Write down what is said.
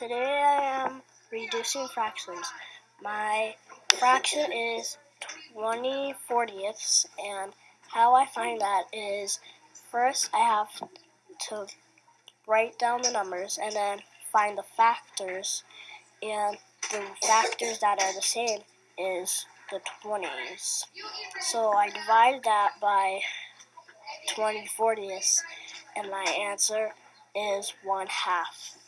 Today I am reducing fractions. My fraction is 20 fortieths and how I find that is first I have to write down the numbers and then find the factors and the factors that are the same is the 20s. So I divide that by 20 fortieths, and my answer is 1 half.